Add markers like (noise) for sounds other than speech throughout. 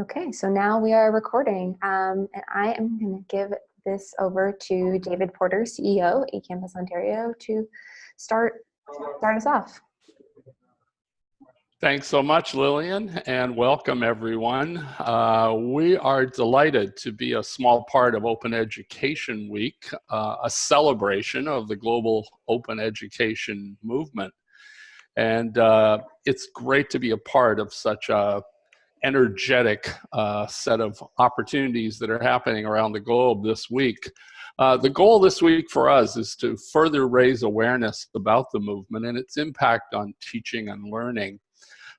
Okay, so now we are recording, um, and I am going to give this over to David Porter, CEO, eCampus Ontario, to start start us off. Thanks so much, Lillian, and welcome everyone. Uh, we are delighted to be a small part of Open Education Week, uh, a celebration of the global open education movement. And uh, it's great to be a part of such a energetic uh, set of opportunities that are happening around the globe this week. Uh, the goal this week for us is to further raise awareness about the movement and its impact on teaching and learning.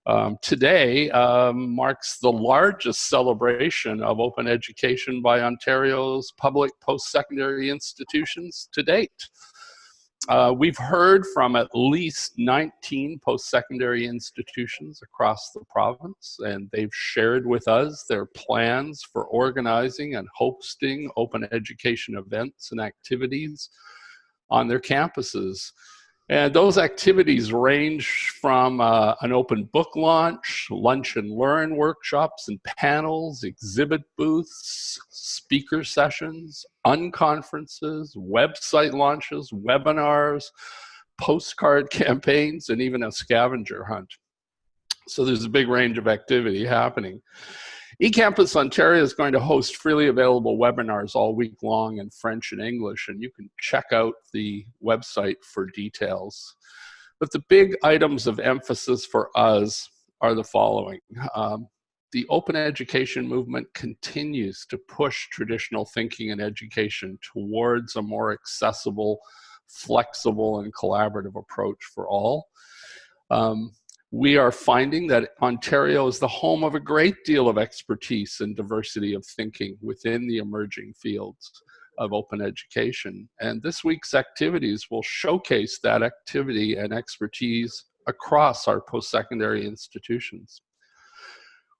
Um, today um, marks the largest celebration of open education by Ontario's public post-secondary institutions to date. Uh, we've heard from at least 19 post-secondary institutions across the province, and they've shared with us their plans for organizing and hosting open education events and activities on their campuses. And those activities range from uh, an open book launch, lunch and learn workshops and panels, exhibit booths, speaker sessions, unconferences, website launches, webinars, postcard (laughs) campaigns, and even a scavenger hunt. So there's a big range of activity happening eCampus Ontario is going to host freely available webinars all week long in French and English, and you can check out the website for details. But the big items of emphasis for us are the following. Um, the open education movement continues to push traditional thinking and education towards a more accessible, flexible, and collaborative approach for all. Um, we are finding that Ontario is the home of a great deal of expertise and diversity of thinking within the emerging fields of open education. And this week's activities will showcase that activity and expertise across our post-secondary institutions.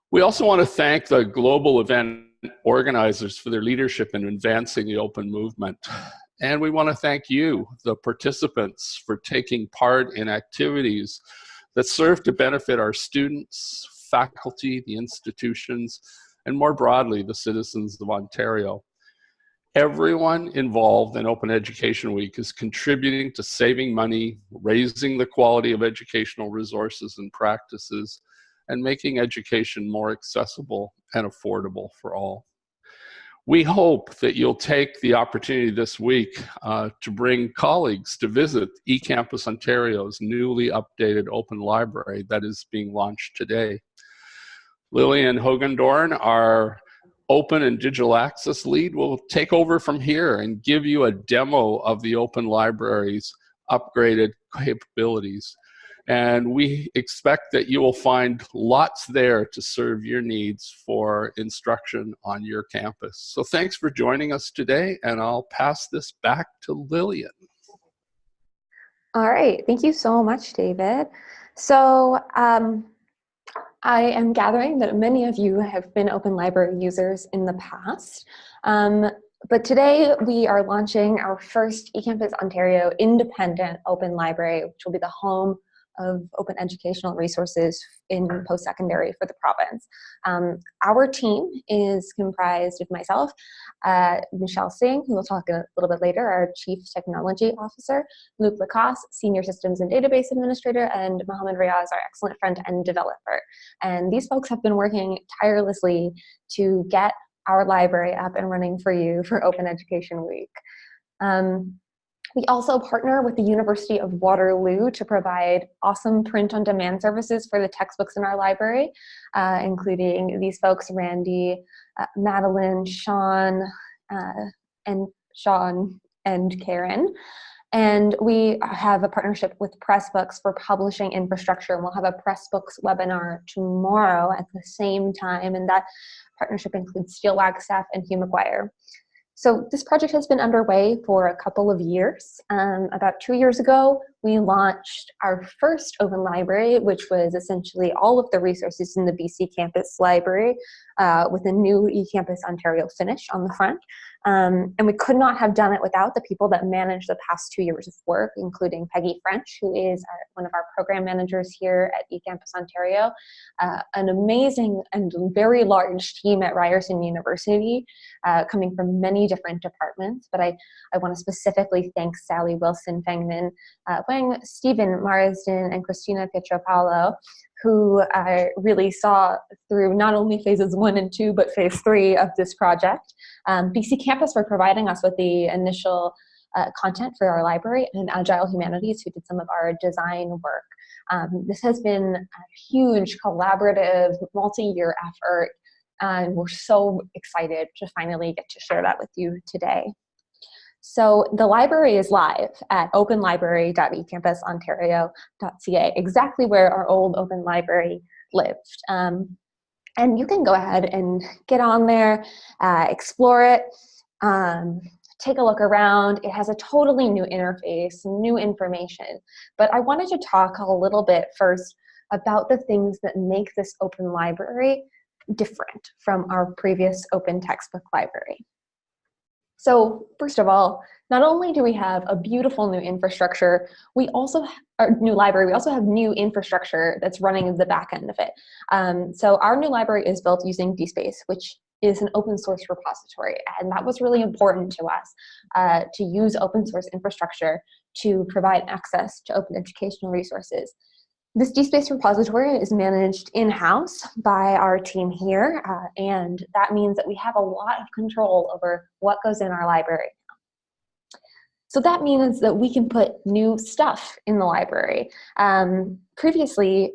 We also want to thank the global event organizers for their leadership in advancing the open movement. And we want to thank you, the participants, for taking part in activities that serve to benefit our students, faculty, the institutions, and more broadly, the citizens of Ontario. Everyone involved in Open Education Week is contributing to saving money, raising the quality of educational resources and practices, and making education more accessible and affordable for all. We hope that you'll take the opportunity this week uh, to bring colleagues to visit eCampus Ontario's newly updated open library that is being launched today. Lillian Hogendoorn, our open and digital access lead, will take over from here and give you a demo of the open library's upgraded capabilities. And we expect that you will find lots there to serve your needs for instruction on your campus. So thanks for joining us today, and I'll pass this back to Lillian. All right, thank you so much, David. So um, I am gathering that many of you have been Open Library users in the past. Um, but today we are launching our first eCampus Ontario independent open library, which will be the home of open educational resources in post-secondary for the province. Um, our team is comprised of myself, uh, Michel Singh, who we'll talk a little bit later, our Chief Technology Officer, Luke Lacoste, Senior Systems and Database Administrator, and Mohammed Riaz, our excellent front-end developer. And these folks have been working tirelessly to get our library up and running for you for Open Education Week. Um, we also partner with the University of Waterloo to provide awesome print-on-demand services for the textbooks in our library, uh, including these folks, Randy, uh, Madeline, Sean, uh, and Sean and Karen. And we have a partnership with Pressbooks for publishing infrastructure. And we'll have a Pressbooks webinar tomorrow at the same time. And that partnership includes Steel Wagstaff and Hugh McGuire. So this project has been underway for a couple of years. Um, about two years ago, we launched our first open library, which was essentially all of the resources in the BC Campus Library uh, with a new eCampus Ontario finish on the front. Um, and we could not have done it without the people that managed the past two years of work, including Peggy French, who is our, one of our program managers here at eCampus Ontario, uh, an amazing and very large team at Ryerson University, uh, coming from many different departments. But I, I want to specifically thank Sally Wilson Fengman, Stephen Marsden, and Christina Pietropalo, who uh, really saw through not only phases one and two, but phase three of this project. Um, BC Campus for providing us with the initial uh, content for our library and Agile Humanities who did some of our design work. Um, this has been a huge collaborative multi-year effort and we're so excited to finally get to share that with you today. So the library is live at openlibrary.ecampusontario.ca, exactly where our old open library lived. Um, and you can go ahead and get on there, uh, explore it, um, take a look around. It has a totally new interface, new information. But I wanted to talk a little bit first about the things that make this open library different from our previous open textbook library. So first of all, not only do we have a beautiful new infrastructure, we also, our new library, we also have new infrastructure that's running in the back end of it. Um, so our new library is built using DSpace, which is an open source repository. And that was really important to us uh, to use open source infrastructure to provide access to open educational resources. This DSpace repository is managed in-house by our team here, uh, and that means that we have a lot of control over what goes in our library. So that means that we can put new stuff in the library. Um, previously,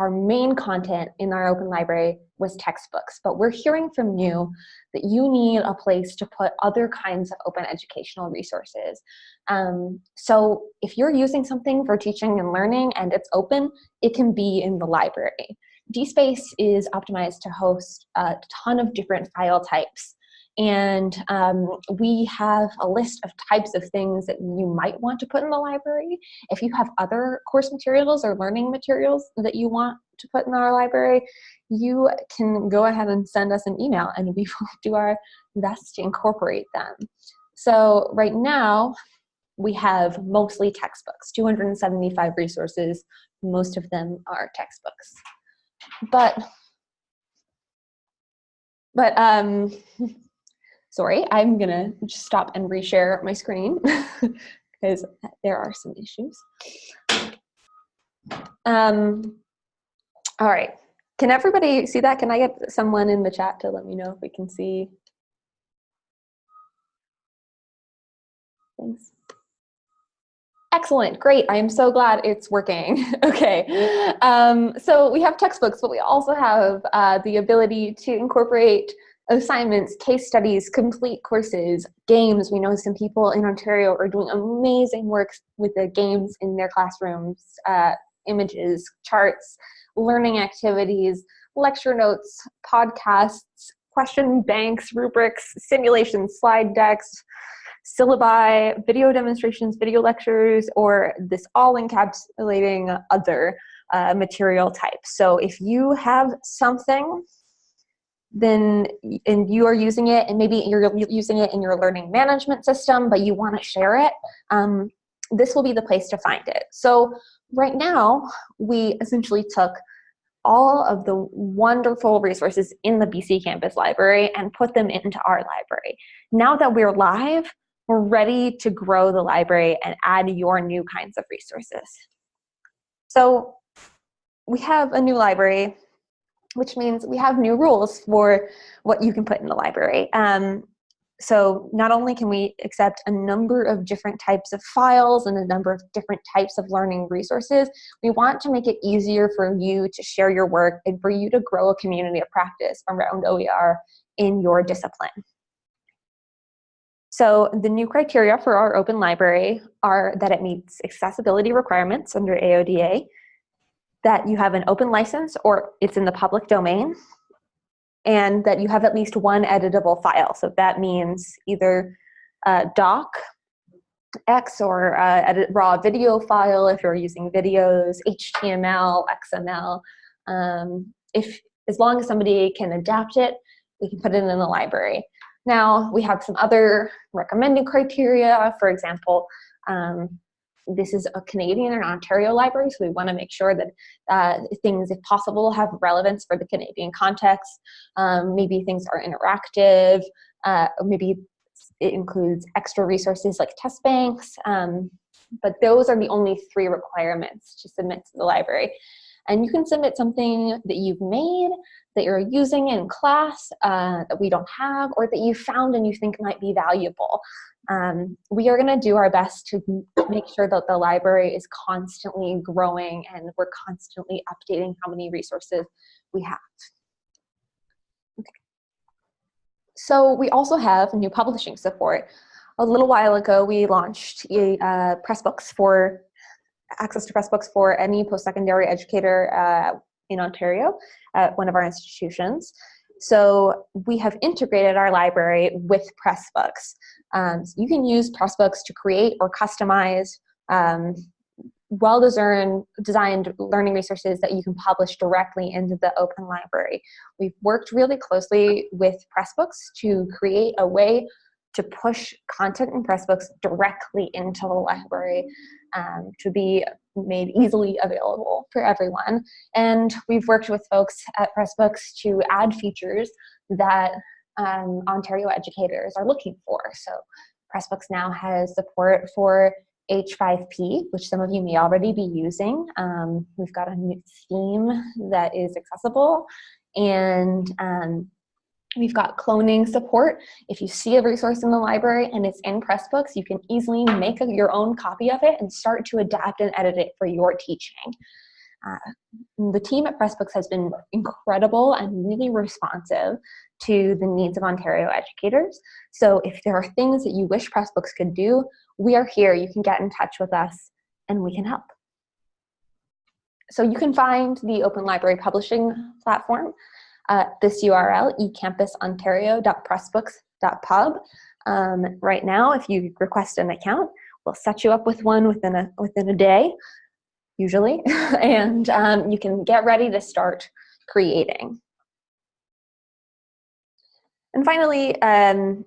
our main content in our open library was textbooks, but we're hearing from you that you need a place to put other kinds of open educational resources. Um, so if you're using something for teaching and learning and it's open, it can be in the library. DSpace is optimized to host a ton of different file types. And um, we have a list of types of things that you might want to put in the library. If you have other course materials or learning materials that you want to put in our library, you can go ahead and send us an email and we (laughs) will do our best to incorporate them. So right now, we have mostly textbooks, 275 resources. Most of them are textbooks. But, but um, (laughs) sorry, I'm gonna just stop and reshare my screen (laughs) because there are some issues. Um, all right, can everybody see that? Can I get someone in the chat to let me know if we can see? Thanks. Excellent, great. I am so glad it's working. (laughs) okay, um, so we have textbooks, but we also have uh, the ability to incorporate assignments, case studies, complete courses, games. We know some people in Ontario are doing amazing work with the games in their classrooms, uh, images, charts, learning activities, lecture notes, podcasts, question banks, rubrics, simulations, slide decks, syllabi, video demonstrations, video lectures, or this all encapsulating other uh, material types. So if you have something then and you are using it and maybe you're using it in your learning management system but you want to share it um, this will be the place to find it so right now, we essentially took all of the wonderful resources in the BC Campus Library and put them into our library. Now that we're live, we're ready to grow the library and add your new kinds of resources. So we have a new library, which means we have new rules for what you can put in the library. Um, so not only can we accept a number of different types of files and a number of different types of learning resources, we want to make it easier for you to share your work and for you to grow a community of practice around OER in your discipline. So the new criteria for our open library are that it meets accessibility requirements under AODA, that you have an open license or it's in the public domain, and that you have at least one editable file. So that means either a doc X or uh, a raw video file if you're using videos, HTML, XML. Um, if as long as somebody can adapt it, we can put it in the library. Now we have some other recommended criteria. For example, um, this is a Canadian and Ontario library, so we want to make sure that uh, things, if possible, have relevance for the Canadian context. Um, maybe things are interactive, uh, maybe it includes extra resources like test banks, um, but those are the only three requirements to submit to the library. And you can submit something that you've made, that you're using in class, uh, that we don't have, or that you found and you think might be valuable. Um, we are gonna do our best to make sure that the library is constantly growing and we're constantly updating how many resources we have. Okay. So we also have new publishing support. A little while ago, we launched uh, Pressbooks for access to Pressbooks for any post-secondary educator uh, in Ontario at one of our institutions. So we have integrated our library with Pressbooks. Um, so you can use Pressbooks to create or customize um, well-designed designed learning resources that you can publish directly into the open library. We've worked really closely with Pressbooks to create a way to push content in Pressbooks directly into the library um, to be made easily available for everyone. And we've worked with folks at Pressbooks to add features that um, Ontario educators are looking for. So Pressbooks now has support for H5P, which some of you may already be using. Um, we've got a new theme that is accessible and um, we've got cloning support. If you see a resource in the library and it's in Pressbooks, you can easily make a, your own copy of it and start to adapt and edit it for your teaching. Uh, the team at Pressbooks has been incredible and really responsive to the needs of Ontario educators. So if there are things that you wish Pressbooks could do, we are here. You can get in touch with us and we can help. So you can find the Open Library Publishing platform at this URL, ecampusontario.pressbooks.pub. Um, right now, if you request an account, we'll set you up with one within a, within a day, usually, (laughs) and um, you can get ready to start creating. And finally, um,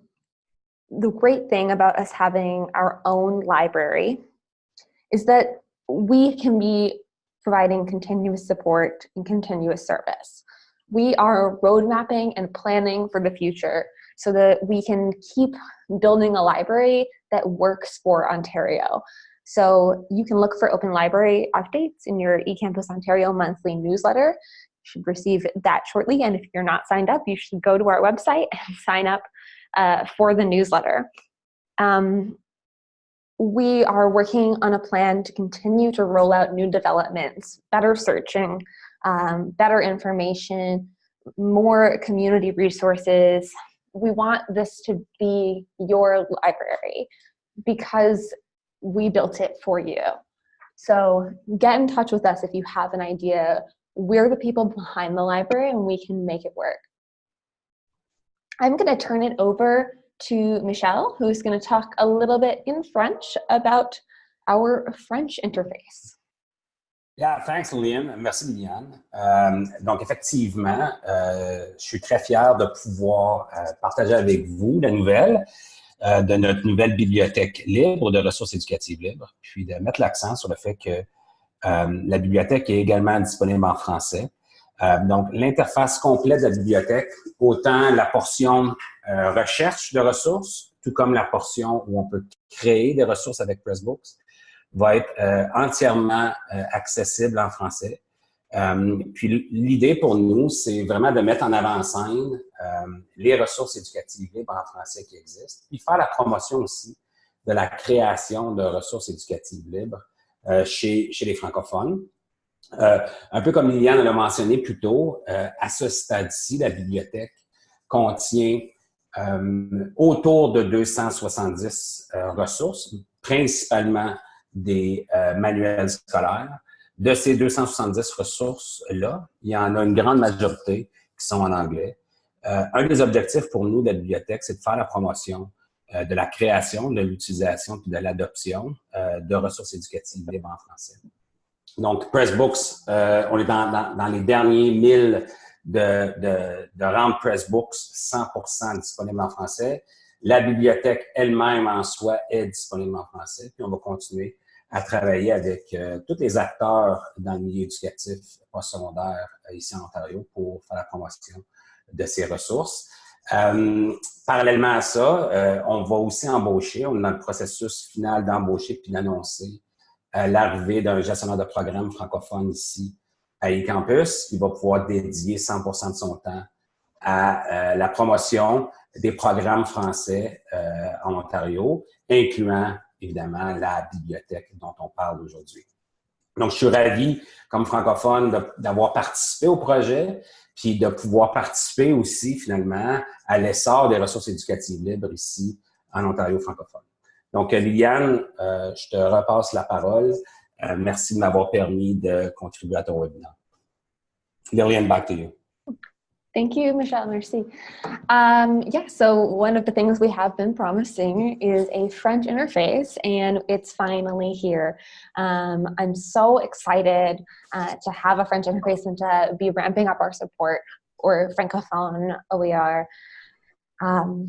the great thing about us having our own library is that we can be providing continuous support and continuous service. We are road mapping and planning for the future so that we can keep building a library that works for Ontario. So you can look for open library updates in your eCampus Ontario monthly newsletter You should receive that shortly. And if you're not signed up, you should go to our website (laughs) and sign up uh, for the newsletter. Um, we are working on a plan to continue to roll out new developments, better searching, um, better information, more community resources. We want this to be your library because we built it for you. So get in touch with us if you have an idea we're the people behind the library and we can make it work. I'm going to turn it over to Michel, who's going to talk a little bit in French about our French interface. Yeah, thanks, Lynn. Merci, Liliane. Euh, donc, effectivement, euh, je suis très fier de pouvoir euh, partager avec vous la nouvelle de notre nouvelle bibliothèque libre de ressources éducatives libres, puis de mettre l'accent sur le fait que la bibliothèque est également disponible en français. Donc, l'interface complète de la bibliothèque, autant la portion recherche de ressources, tout comme la portion où on peut créer des ressources avec Pressbooks, va être entièrement accessible en français. puis l'idée pour nous, c'est vraiment de mettre en avant-scène les ressources éducatives libres en français qui existent, puis faire la promotion aussi de la création de ressources éducatives libres euh, chez, chez les francophones. Euh, un peu comme Liliane l'a mentionné plus tôt, euh, à ce stade-ci, la bibliothèque contient autour de 270 ressources, principalement des manuels scolaires. De ces 270 ressources-là, il y en a une grande majorité qui sont en anglais. un des objectifs pour nous de la bibliothèque, c'est de faire la promotion euh, de la création, de l'utilisation et de l'adoption euh, de ressources éducatives libres en français. Donc, Pressbooks, euh, on est dans, les derniers milles de, de, de rendre Pressbooks 100% disponible en français. La bibliothèque elle-même en soi est disponible en français, puis on va continuer à travailler avec tous les acteurs dans le milieu éducatif postsecondaire ici en Ontario pour faire la promotion de ces ressources. Euh, parallèlement à ça, euh, on va aussi embaucher, on est dans le processus final d'embaucher puis d'annoncer euh, l'arrivée d'un gestionnaire de programme francophone ici à eCampus qui va pouvoir dédier 100% de son temps à la promotion des programmes français en Ontario, incluant évidemment la bibliothèque dont on parle aujourd'hui. Donc, je suis ravi, comme francophone, d'avoir participé au projet puis de pouvoir participer aussi, finalement, à l'essor des ressources éducatives libres ici, en Ontario francophone. Donc, Liliane, euh, je te repasse la parole. Euh, merci de m'avoir permis de contribuer à ton webinaire. Liliane, back to you. Thank you, Michel. Merci. Um, yeah, so one of the things we have been promising is a French interface, and it's finally here. Um, I'm so excited uh, to have a French interface and to be ramping up our support for Francophone OER. Um,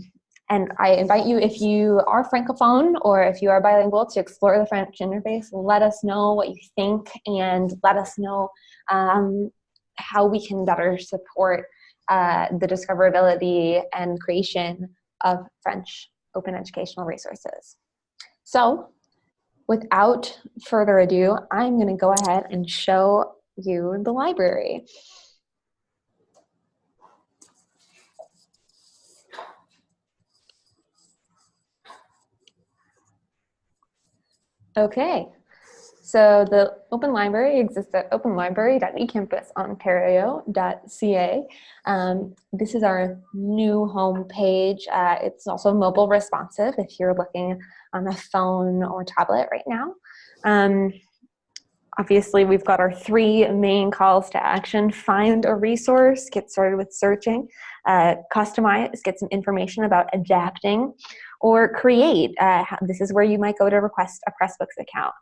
and I invite you, if you are Francophone or if you are bilingual, to explore the French interface. Let us know what you think and let us know um, how we can better support uh, the discoverability and creation of French open educational resources. So without further ado, I'm gonna go ahead and show you the library. Okay, so the Open Library exists at openlibrary.ecampusontario.ca. Um, this is our new home page. Uh, it's also mobile responsive if you're looking on a phone or tablet right now. Um, obviously, we've got our three main calls to action. Find a resource, get started with searching, uh, customize, get some information about adapting, or create. Uh, this is where you might go to request a Pressbooks account.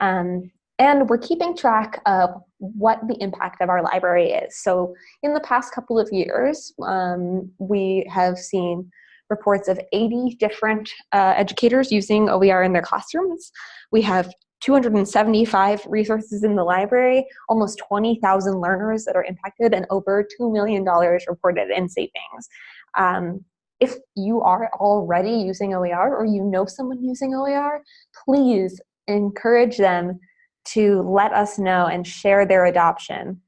Um, and we're keeping track of what the impact of our library is. So in the past couple of years, um, we have seen reports of 80 different uh, educators using OER in their classrooms. We have 275 resources in the library, almost 20,000 learners that are impacted, and over $2 million reported in savings. Um, if you are already using OER or you know someone using OER, please encourage them to let us know and share their adoption.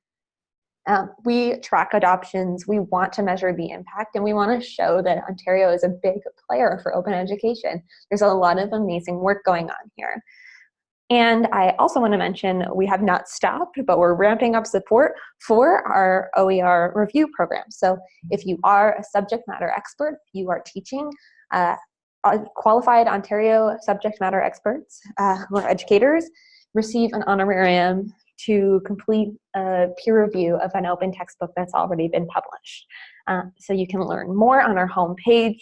Um, we track adoptions, we want to measure the impact, and we want to show that Ontario is a big player for open education. There's a lot of amazing work going on here. And I also want to mention we have not stopped, but we're ramping up support for our OER review program. So if you are a subject matter expert, you are teaching, uh, qualified Ontario subject matter experts uh, who are educators receive an honorarium to complete a peer review of an open textbook that's already been published. Uh, so you can learn more on our homepage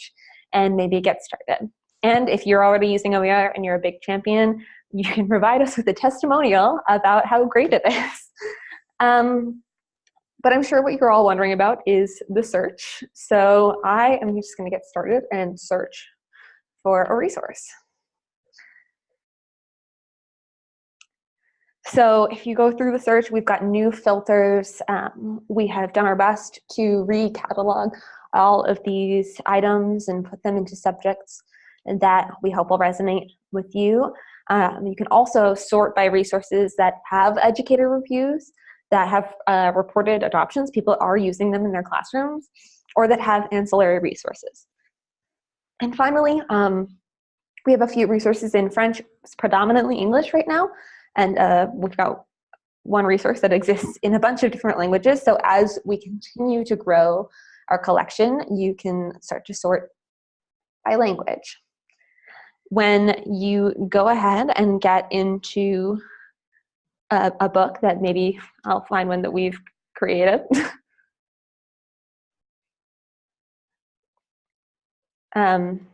and maybe get started. And if you're already using OER and you're a big champion, you can provide us with a testimonial about how great it is. (laughs) Um, but I'm sure what you're all wondering about is the search. So I am just gonna get started and search for a resource. So if you go through the search, we've got new filters. Um, we have done our best to recatalog all of these items and put them into subjects that we hope will resonate with you. Um, you can also sort by resources that have educator reviews, that have uh, reported adoptions, people are using them in their classrooms, or that have ancillary resources. And finally, um, we have a few resources in French, it's predominantly English right now, and uh, we've got one resource that exists in a bunch of different languages. So as we continue to grow our collection, you can start to sort by language. When you go ahead and get into a, a book that maybe I'll find one that we've created. (laughs) Um,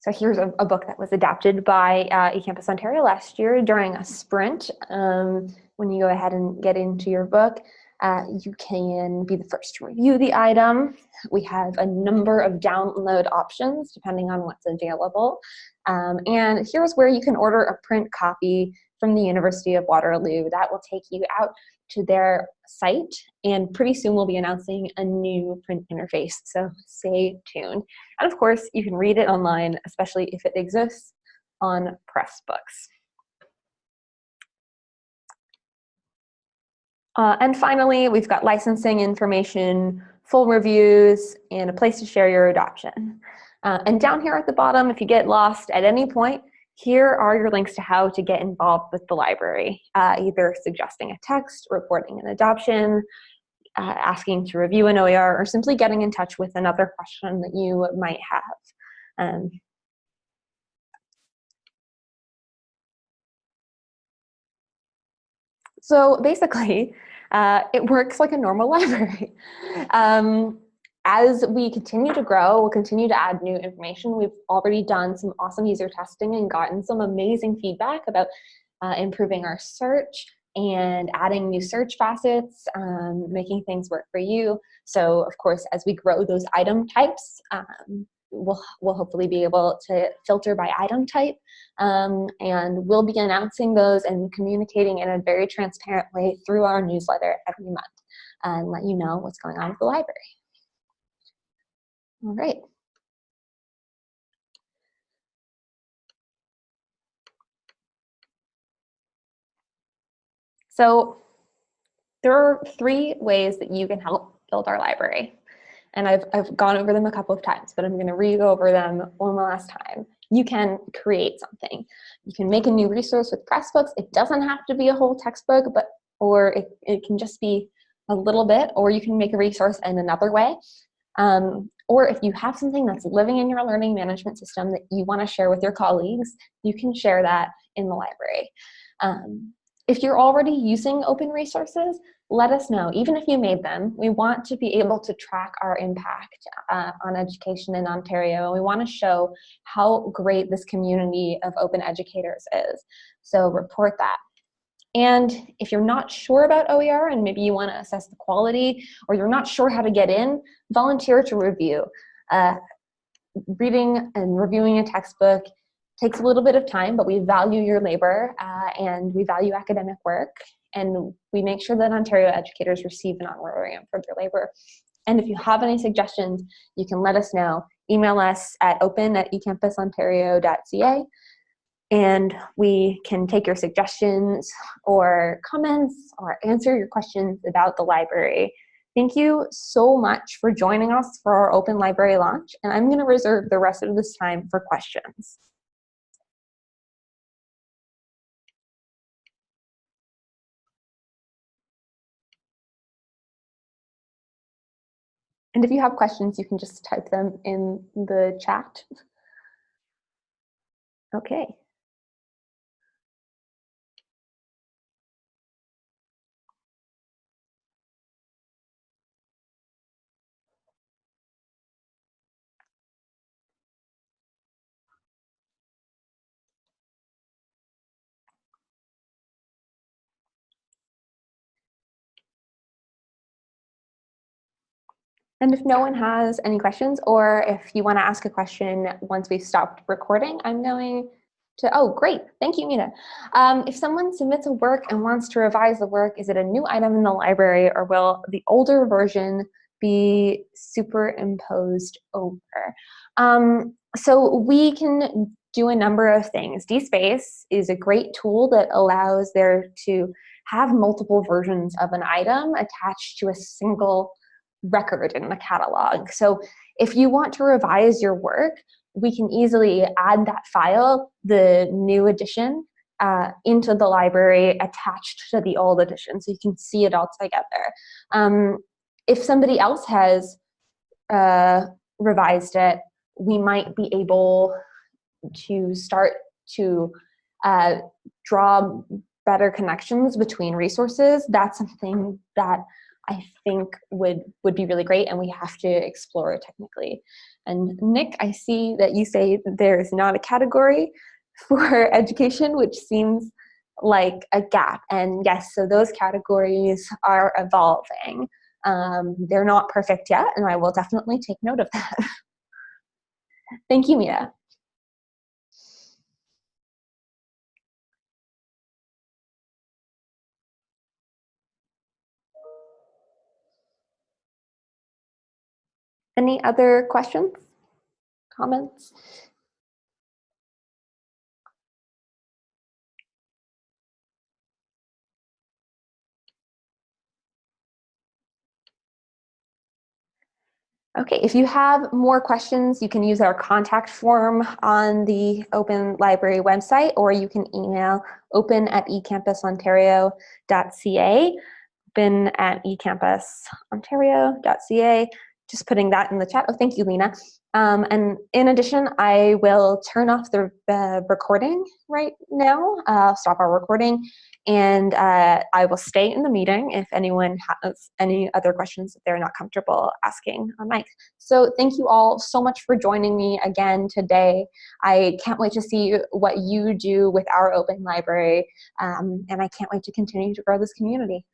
so here's a, a, book that was adapted by uh, eCampus Ontario last year during a sprint. Um, when you go ahead and get into your book, uh, you can be the first to review the item. We have a number of download options depending on what's available. Um, and here's where you can order a print copy from the University of Waterloo. That will take you out to their site and pretty soon we'll be announcing a new print interface, so stay tuned. And of course, you can read it online, especially if it exists on Pressbooks. Uh, and finally, we've got licensing information, full reviews, and a place to share your adoption. Uh, and down here at the bottom, if you get lost at any point, here are your links to how to get involved with the library, uh, either suggesting a text, reporting an adoption, uh, asking to review an OER, or simply getting in touch with another question that you might have. Um, so basically, (laughs) uh, it works like a normal (laughs) library. Um, as we continue to grow, we'll continue to add new information. We've already done some awesome user testing and gotten some amazing feedback about uh, improving our search and adding new search facets, um, making things work for you. So of course, as we grow those item types, um, we'll, we'll hopefully be able to filter by item type um, and we'll be announcing those and communicating in a very transparent way through our newsletter every month and let you know what's going on with the library. All right. So there are three ways that you can help build our library. And I've, I've gone over them a couple of times, but I'm going to re-go over them one last time. You can create something. You can make a new resource with Pressbooks. It doesn't have to be a whole textbook, but or it, it can just be a little bit, or you can make a resource in another way. Um, or if you have something that's living in your learning management system that you want to share with your colleagues, you can share that in the library. Um, if you're already using open resources, let us know. Even if you made them, we want to be able to track our impact uh, on education in Ontario. We want to show how great this community of open educators is. So report that. And if you're not sure about OER and maybe you want to assess the quality or you're not sure how to get in, volunteer to review. Uh, reading and reviewing a textbook takes a little bit of time, but we value your labor uh, and we value academic work and we make sure that Ontario educators receive an honorarium for their labor. And if you have any suggestions, you can let us know. Email us at open at ecampusontario.ca and we can take your suggestions or comments or answer your questions about the library. Thank you so much for joining us for our open library launch, and I'm going to reserve the rest of this time for questions. And if you have questions, you can just type them in the chat. Okay. And if no one has any questions, or if you want to ask a question once we've stopped recording, I'm going to, oh, great. Thank you, Mina. Um, if someone submits a work and wants to revise the work, is it a new item in the library or will the older version be superimposed over? Um, so we can do a number of things. DSpace is a great tool that allows there to have multiple versions of an item attached to a single record in the catalog. So if you want to revise your work, we can easily add that file, the new edition, uh, into the library attached to the old edition so you can see it all together. Um, if somebody else has uh, revised it, we might be able to start to uh, draw better connections between resources. That's something that I think would, would be really great and we have to explore technically. And Nick, I see that you say there's not a category (laughs) for education, which seems like a gap. And yes, so those categories are evolving. Um, they're not perfect yet, and I will definitely take note of that. (laughs) Thank you, Mia. Any other questions, comments? Okay, if you have more questions, you can use our contact form on the Open Library website, or you can email open at ecampusontario.ca, open at ecampusontario.ca, just putting that in the chat. Oh, thank you, Lena. Um, and in addition, I will turn off the uh, recording right now, uh, stop our recording, and uh, I will stay in the meeting if anyone has any other questions that they're not comfortable asking on mic. So thank you all so much for joining me again today. I can't wait to see what you do with our open library, um, and I can't wait to continue to grow this community.